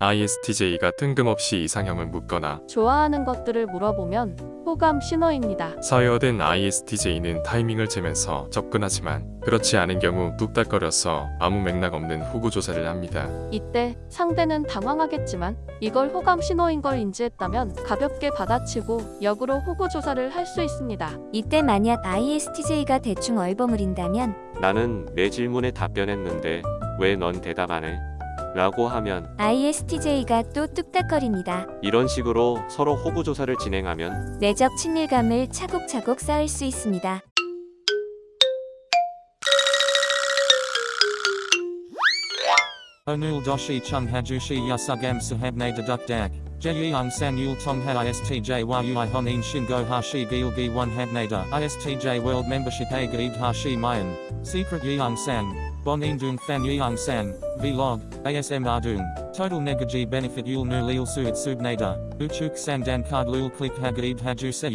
ISTJ가 뜬금없이 이상형을 묻거나 좋아하는 것들을 물어보면 호감 신호입니다. 서여된 ISTJ는 타이밍을 재면서 접근하지만 그렇지 않은 경우 뚝딱거려서 아무 맥락 없는 후구 조사를 합니다. 이때 상대는 당황하겠지만 이걸 호감 신호인 걸 인지했다면 가볍게 받아치고 역으로 호구 조사를 할 수 있습니다. 이때 만약 ISTJ가 대충 얼버무린다면 나는 내 질문에 답변했는데 왜 넌 대답 안 해? 라고 하면 ISTJ가 또 뚝딱거립니다. 이런 식으로 서로 호구 조사를 진행하면 내적 친밀감을 차곡차곡 쌓을 수 있습니다. Hajushi yasugam sahabne deduk dak. Jeyeon San Yul Tong Ha ISTJ Yui Hon In Shin Go Hashi Gil Gi 1 Hagnada ISTJ World Membership A Gid Hashi Mayan Secret Yeong San Bon In Dung Fan Yeong San Vlog ASMR Dung Total Negaji Benefit Yul Nu Lil Suit Subnada Uchuk San Dan Card Lul Click Hagid Haju Se